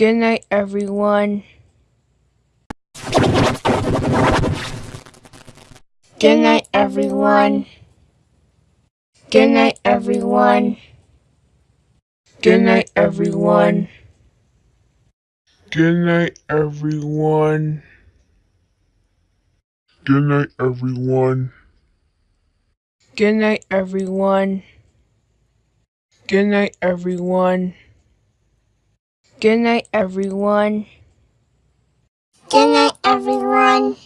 Good night, everyone. Good night, everyone. Good night, everyone. Good night, everyone. Good night, everyone. Good night, everyone. Good night, everyone. Good night, everyone. Good night, everyone. Good night, everyone.